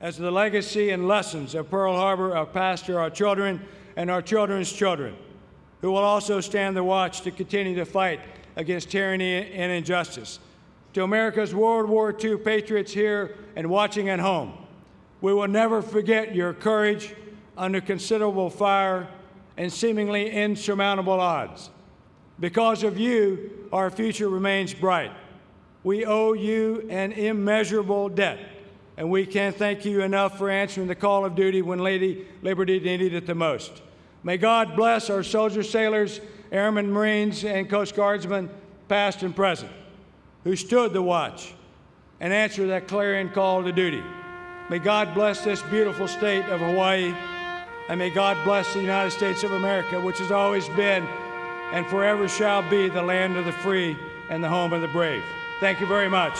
as the legacy and lessons of Pearl Harbor are passed to our children and our children's children, who will also stand the watch to continue to fight against tyranny and injustice. To America's World War II patriots here and watching at home, we will never forget your courage under considerable fire and seemingly insurmountable odds. Because of you, our future remains bright. We owe you an immeasurable debt, and we can't thank you enough for answering the call of duty when Lady Liberty needed it the most. May God bless our soldiers, sailors, airmen, Marines, and Coast Guardsmen, past and present, who stood the watch and answered that clarion call to duty. May God bless this beautiful state of Hawaii, and may God bless the United States of America, which has always been and forever shall be the land of the free and the home of the brave. Thank you very much.